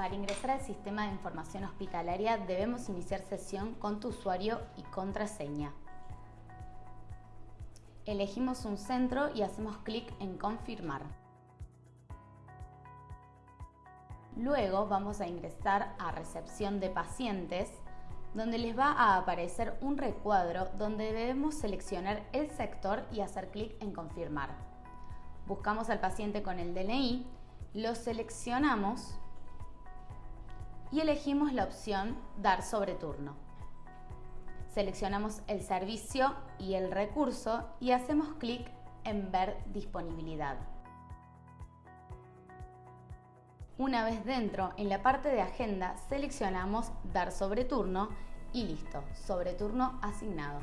Para ingresar al sistema de información hospitalaria debemos iniciar sesión con tu usuario y contraseña. Elegimos un centro y hacemos clic en confirmar. Luego vamos a ingresar a recepción de pacientes donde les va a aparecer un recuadro donde debemos seleccionar el sector y hacer clic en confirmar. Buscamos al paciente con el DNI, lo seleccionamos y elegimos la opción Dar sobre turno. Seleccionamos el servicio y el recurso y hacemos clic en Ver disponibilidad. Una vez dentro, en la parte de agenda, seleccionamos Dar sobre turno y listo, sobre turno asignado.